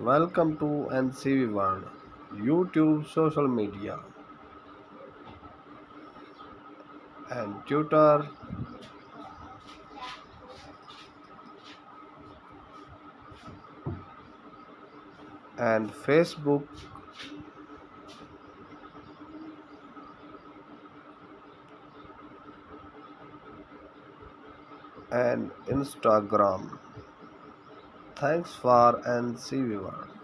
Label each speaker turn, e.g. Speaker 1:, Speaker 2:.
Speaker 1: Welcome to NCV World, YouTube, social media, and Twitter, and Facebook, and Instagram. Thanks for NCV World.